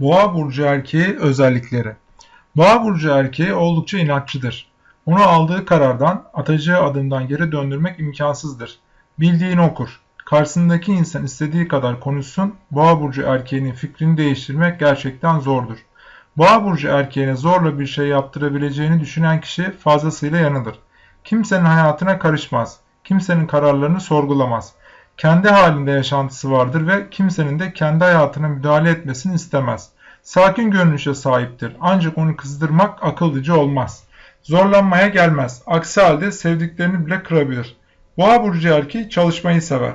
Boğa burcu erkeği özellikleri. Boğa burcu erkeği oldukça inatçıdır. Onu aldığı karardan, atacağı adımdan geri döndürmek imkansızdır. Bildiğini okur. Karşısındaki insan istediği kadar konuşsun, Boğa burcu erkeğinin fikrini değiştirmek gerçekten zordur. Boğa burcu erkeğine zorla bir şey yaptırabileceğini düşünen kişi fazlasıyla yanılır. Kimsenin hayatına karışmaz. Kimsenin kararlarını sorgulamaz. Kendi halinde yaşantısı vardır ve kimsenin de kendi hayatına müdahale etmesini istemez. Sakin görünüşe sahiptir ancak onu kızdırmak akıllıca olmaz. Zorlanmaya gelmez. Aksi halde sevdiklerini bile kırabilir. Boğa burcu erkeği çalışmayı sever.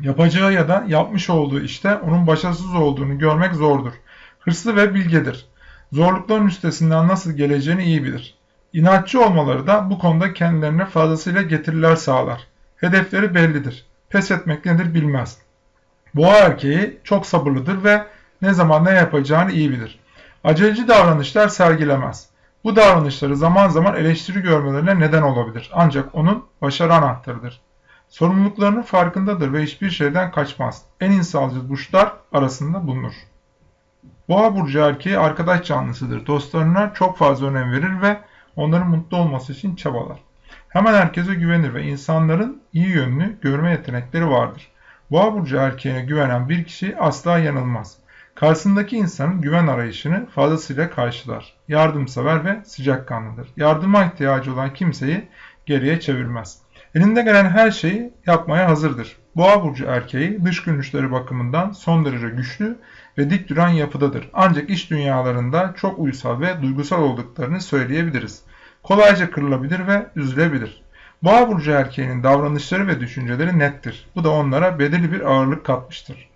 Yapacağı ya da yapmış olduğu işte onun başarısız olduğunu görmek zordur. Hırslı ve bilgedir. Zorlukların üstesinden nasıl geleceğini iyi bilir. İnatçı olmaları da bu konuda kendilerine fazlasıyla getiriler sağlar. Hedefleri bellidir. Pes etmek nedir bilmez. Boğa erkeği çok sabırlıdır ve ne zaman ne yapacağını iyi bilir. Aceleci davranışlar sergilemez. Bu davranışları zaman zaman eleştiri görmelerine neden olabilir. Ancak onun başarı anahtarıdır. Sorumluluklarının farkındadır ve hiçbir şeyden kaçmaz. En insancıl burçlar arasında bulunur. Boğa burcu erkeği arkadaş canlısıdır. Dostlarına çok fazla önem verir ve onların mutlu olması için çabalar. Hemen herkese güvenir ve insanların iyi yönünü görme yetenekleri vardır. Boğa burcu erkeğine güvenen bir kişi asla yanılmaz. Karşısındaki insanın güven arayışını fazlasıyla karşılar. Yardımsever ve sıcakkanlıdır. Yardıma ihtiyacı olan kimseyi geriye çevirmez. Elinde gelen her şeyi yapmaya hazırdır. Boğa burcu erkeği dış görünüşleri bakımından son derece güçlü ve dik duran yapıdadır. Ancak iş dünyalarında çok uysal ve duygusal olduklarını söyleyebiliriz. Kolayca kırılabilir ve üzülebilir. Boğa burcu erkeğinin davranışları ve düşünceleri nettir. Bu da onlara belirli bir ağırlık katmıştır.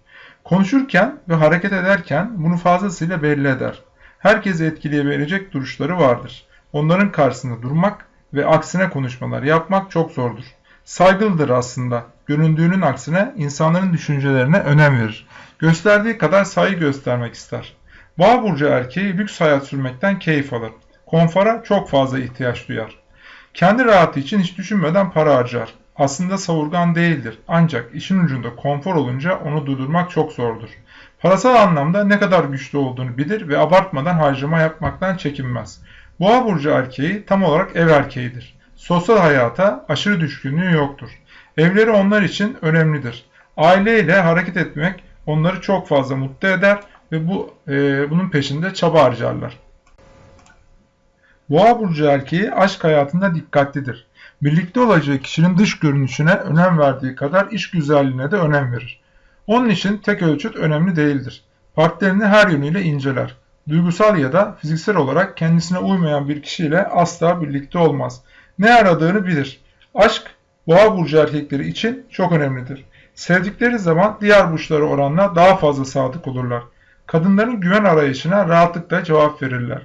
Konuşurken ve hareket ederken bunu fazlasıyla belli eder. Herkesi etkileyebilecek duruşları vardır. Onların karşısında durmak ve aksine konuşmalar yapmak çok zordur. Saygılıdır aslında. Göründüğünün aksine insanların düşüncelerine önem verir. Gösterdiği kadar saygı göstermek ister. Boğa burcu erkeği lüks hayat sürmekten keyif alır. Konfora çok fazla ihtiyaç duyar. Kendi rahatı için hiç düşünmeden para harcar. Aslında savurgan değildir ancak işin ucunda konfor olunca onu durdurmak çok zordur. Parasal anlamda ne kadar güçlü olduğunu bilir ve abartmadan harcama yapmaktan çekinmez. Boğa burcu erkeği tam olarak ev erkeğidir. Sosyal hayata aşırı düşkünlüğü yoktur. Evleri onlar için önemlidir. Aileyle hareket etmek onları çok fazla mutlu eder ve bu e, bunun peşinde çaba harcarlar. Boğa burcu erkeği aşk hayatında dikkatlidir. Birlikte olacağı kişinin dış görünüşüne önem verdiği kadar iş güzelliğine de önem verir. Onun için tek ölçüt önemli değildir. Partnerini her yönüyle inceler. Duygusal ya da fiziksel olarak kendisine uymayan bir kişiyle asla birlikte olmaz. Ne aradığını bilir. Aşk, boğa burcu erkekleri için çok önemlidir. Sevdikleri zaman diğer burçlara oranla daha fazla sadık olurlar. Kadınların güven arayışına rahatlıkla cevap verirler.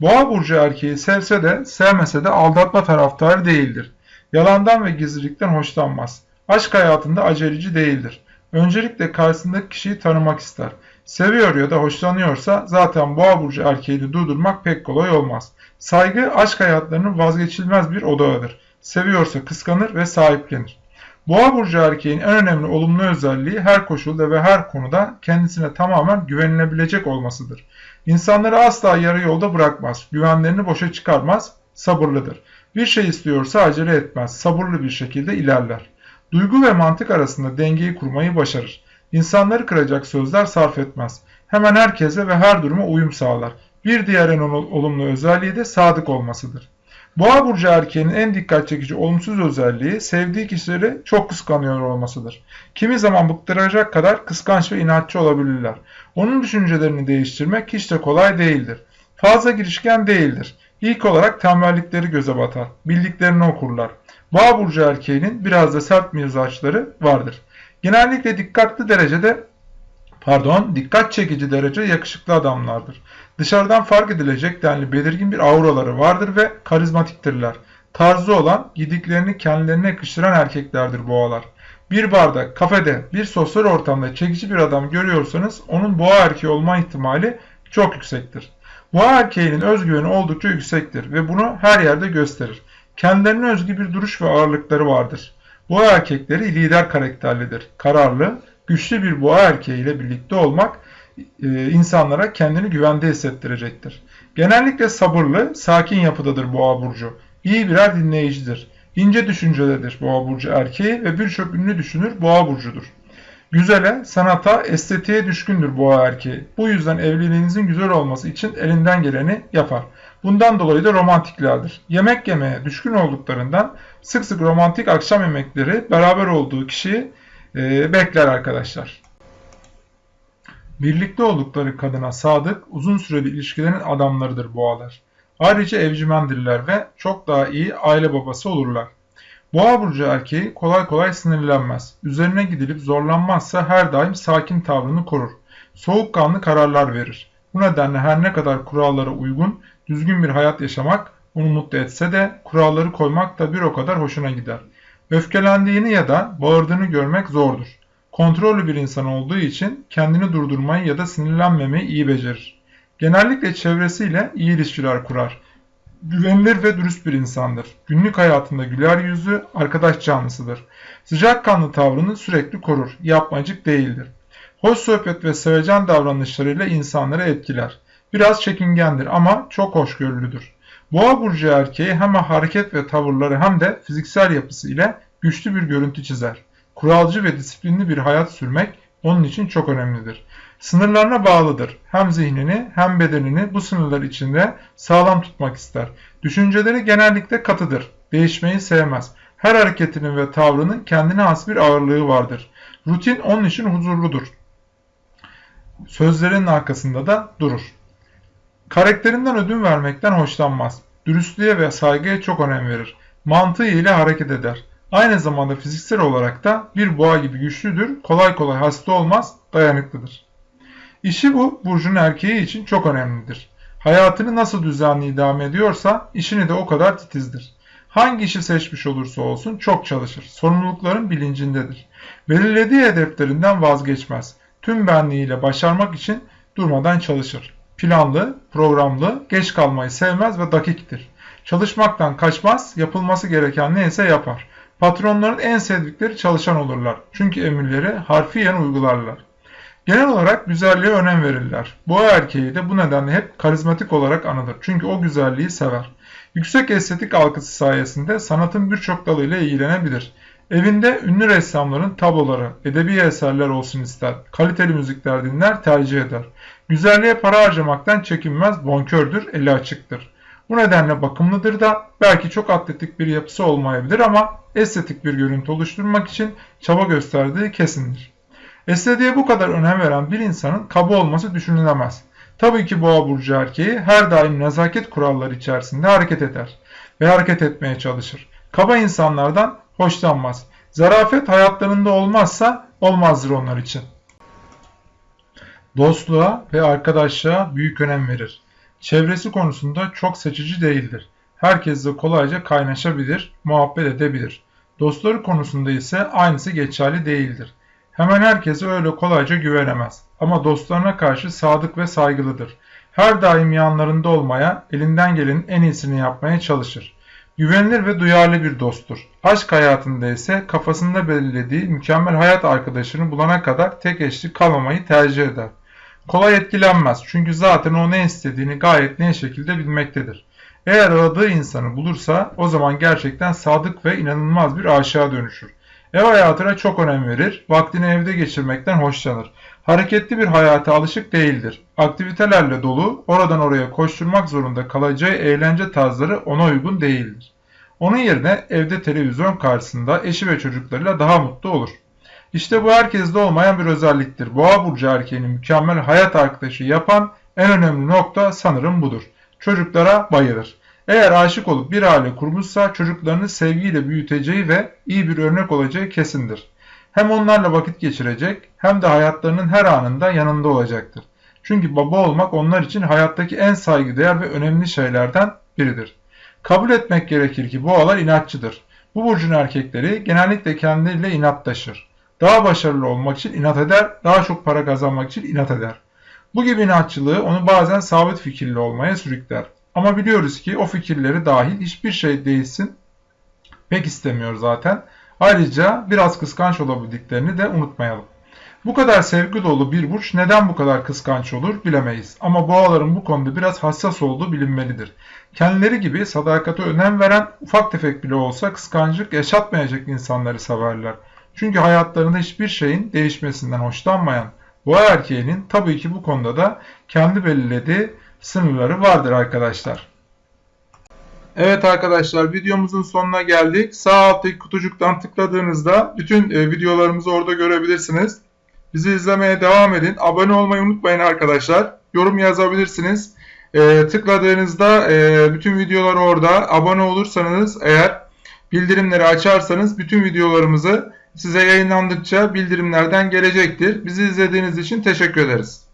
Boğa burcu erkeği sevse de sevmese de aldatma taraftarı değildir. Yalandan ve gizlilikten hoşlanmaz. Aşk hayatında aceleci değildir. Öncelikle karşısındaki kişiyi tanımak ister. Seviyor ya da hoşlanıyorsa zaten boğa burcu erkeğini durdurmak pek kolay olmaz. Saygı aşk hayatlarının vazgeçilmez bir odağıdır. Seviyorsa kıskanır ve sahiplenir. Boğa burcu erkeğin en önemli olumlu özelliği her koşulda ve her konuda kendisine tamamen güvenilebilecek olmasıdır. İnsanları asla yarı yolda bırakmaz, güvenlerini boşa çıkarmaz, sabırlıdır. Bir şey istiyorsa acele etmez, sabırlı bir şekilde ilerler. Duygu ve mantık arasında dengeyi kurmayı başarır. İnsanları kıracak sözler sarf etmez. Hemen herkese ve her duruma uyum sağlar. Bir diğer en olumlu özelliği de sadık olmasıdır. Boğa burcu erkeğinin en dikkat çekici olumsuz özelliği sevdiği kişileri çok kıskanıyor olmasıdır. Kimi zaman bıktıracak kadar kıskanç ve inatçı olabilirler. Onun düşüncelerini değiştirmek hiç de kolay değildir. Fazla girişken değildir. İlk olarak tembellikleri göze batar. Bildiklerini okurlar. Boğa burcu erkeğinin biraz da sert mizaçları vardır. Genellikle dikkatli derecede pardon dikkat çekici derece yakışıklı adamlardır. Dışarıdan fark edilecek denli belirgin bir auraları vardır ve karizmatiktirler. Tarzı olan, gidiklerini kendilerine yakıştıran erkeklerdir boğalar. Bir barda, kafede, bir sosyal ortamda çekici bir adam görüyorsanız onun boğa erkeği olma ihtimali çok yüksektir. Boğa erkeğinin özgüveni oldukça yüksektir ve bunu her yerde gösterir. Kendilerine özgü bir duruş ve ağırlıkları vardır. Boğa erkekleri lider karakterlidir. Kararlı, güçlü bir boğa erkeği ile birlikte olmak e, insanlara kendini güvende hissettirecektir. Genellikle sabırlı, sakin yapıdadır boğa burcu. İyi birer dinleyicidir. İnce düşüncelidir boğa burcu erkeği ve birçok ünlü düşünür boğa burcudur. Güzele, sanata, estetiğe düşkündür boğa erkeği. Bu yüzden evliliğinizin güzel olması için elinden geleni yapar. Bundan dolayı da romantiklerdir. Yemek yemeye düşkün olduklarından sık sık romantik akşam yemekleri beraber olduğu kişiyi e, bekler arkadaşlar. Birlikte oldukları kadına sadık, uzun süreli ilişkilerin adamlarıdır boğalar. Ayrıca evcimendirler ve çok daha iyi aile babası olurlar. Boğa burcu erkeği kolay kolay sinirlenmez. Üzerine gidilip zorlanmazsa her daim sakin tavrını korur. Soğukkanlı kararlar verir. Bu nedenle her ne kadar kurallara uygun, düzgün bir hayat yaşamak onu mutlu etse de kuralları koymak da bir o kadar hoşuna gider. Öfkelendiğini ya da bağırdığını görmek zordur. Kontrollü bir insan olduğu için kendini durdurmayı ya da sinirlenmemeyi iyi becerir. Genellikle çevresiyle iyi ilişkiler kurar. Güvenilir ve dürüst bir insandır. Günlük hayatında güler yüzlü, arkadaş canlısıdır. Sıcakkanlı tavrını sürekli korur. Yapmacık değildir. Hoş sohbet ve sevecen davranışlarıyla insanları etkiler. Biraz çekingendir ama çok hoşgörülüdür. Boğa burcu erkeği hem hareket ve tavırları hem de fiziksel yapısı ile güçlü bir görüntü çizer. Kuralcı ve disiplinli bir hayat sürmek onun için çok önemlidir. Sınırlarına bağlıdır. Hem zihnini hem bedenini bu sınırlar içinde sağlam tutmak ister. Düşünceleri genellikle katıdır. Değişmeyi sevmez. Her hareketinin ve tavrının kendine has bir ağırlığı vardır. Rutin onun için huzurludur. Sözlerinin arkasında da durur. Karakterinden ödün vermekten hoşlanmaz. Dürüstlüğe ve saygıya çok önem verir. Mantığı ile hareket eder. Aynı zamanda fiziksel olarak da bir boğa gibi güçlüdür, kolay kolay hasta olmaz, dayanıklıdır. İşi bu, burcun erkeği için çok önemlidir. Hayatını nasıl düzenli idame ediyorsa işini de o kadar titizdir. Hangi işi seçmiş olursa olsun çok çalışır. Sorumlulukların bilincindedir. Belirlediği hedeflerinden vazgeçmez. Tüm benliğiyle başarmak için durmadan çalışır. Planlı, programlı, geç kalmayı sevmez ve dakiktir. Çalışmaktan kaçmaz, yapılması gereken neyse yapar. Patronların en sevdikleri çalışan olurlar. Çünkü emirleri harfiyen uygularlar. Genel olarak güzelliğe önem verirler. Boğa erkeği de bu nedenle hep karizmatik olarak anılır. Çünkü o güzelliği sever. Yüksek estetik algısı sayesinde sanatın birçok dalıyla ilgilenebilir. Evinde ünlü ressamların tabloları, edebi eserler olsun ister. Kaliteli müzikler dinler, tercih eder. Güzelliğe para harcamaktan çekinmez, bonkördür, eli açıktır. Bu nedenle bakımlıdır da belki çok atletik bir yapısı olmayabilir ama estetik bir görüntü oluşturmak için çaba gösterdiği kesindir. Estetiğe bu kadar önem veren bir insanın kaba olması düşünülemez. Tabii ki boğa burcu erkeği her daim nezaket kuralları içerisinde hareket eder ve hareket etmeye çalışır. Kaba insanlardan hoşlanmaz. Zarafet hayatlarında olmazsa olmazdır onlar için. Dostluğa ve arkadaşlığa büyük önem verir. Çevresi konusunda çok seçici değildir. Herkesle kolayca kaynaşabilir, muhabbet edebilir. Dostları konusunda ise aynısı geçerli değildir. Hemen herkese öyle kolayca güvenemez. Ama dostlarına karşı sadık ve saygılıdır. Her daim yanlarında olmaya, elinden gelenin en iyisini yapmaya çalışır. Güvenilir ve duyarlı bir dosttur. Aşk hayatında ise kafasında belirlediği mükemmel hayat arkadaşını bulana kadar tek eşli kalmamayı tercih eder. Kolay etkilenmez çünkü zaten o ne istediğini gayet net şekilde bilmektedir. Eğer aradığı insanı bulursa o zaman gerçekten sadık ve inanılmaz bir aşağı dönüşür. Ev hayatına çok önem verir, vaktini evde geçirmekten hoşlanır. Hareketli bir hayata alışık değildir. Aktivitelerle dolu, oradan oraya koşturmak zorunda kalacağı eğlence tarzları ona uygun değildir. Onun yerine evde televizyon karşısında eşi ve çocuklarıyla daha mutlu olur. İşte bu herkeste olmayan bir özelliktir. Boğa burcu erkeğini mükemmel hayat arkadaşı yapan en önemli nokta sanırım budur. Çocuklara bayılır. Eğer aşık olup bir aile kurmuşsa çocuklarını sevgiyle büyüteceği ve iyi bir örnek olacağı kesindir. Hem onlarla vakit geçirecek hem de hayatlarının her anında yanında olacaktır. Çünkü baba olmak onlar için hayattaki en saygıdeğer ve önemli şeylerden biridir. Kabul etmek gerekir ki boğalar inatçıdır. Bu burcun erkekleri genellikle kendileriyle inatlaşır. Daha başarılı olmak için inat eder, daha çok para kazanmak için inat eder. Bu gibi inatçılığı onu bazen sabit fikirli olmaya sürükler. Ama biliyoruz ki o fikirleri dahil hiçbir şey değilsin pek istemiyor zaten. Ayrıca biraz kıskanç olabildiklerini de unutmayalım. Bu kadar sevgi dolu bir burç neden bu kadar kıskanç olur bilemeyiz. Ama boğaların bu konuda biraz hassas olduğu bilinmelidir. Kendileri gibi sadakate önem veren ufak tefek bile olsa kıskançlık yaşatmayacak insanları severler. Çünkü hayatlarında hiçbir şeyin değişmesinden hoşlanmayan boğa erkeğinin tabii ki bu konuda da kendi belirlediği sınırları vardır arkadaşlar. Evet arkadaşlar videomuzun sonuna geldik. Sağ alttaki kutucuktan tıkladığınızda bütün e, videolarımızı orada görebilirsiniz. Bizi izlemeye devam edin. Abone olmayı unutmayın arkadaşlar. Yorum yazabilirsiniz. E, tıkladığınızda e, bütün videolar orada. Abone olursanız eğer bildirimleri açarsanız bütün videolarımızı size yayınlandıkça bildirimlerden gelecektir. Bizi izlediğiniz için teşekkür ederiz.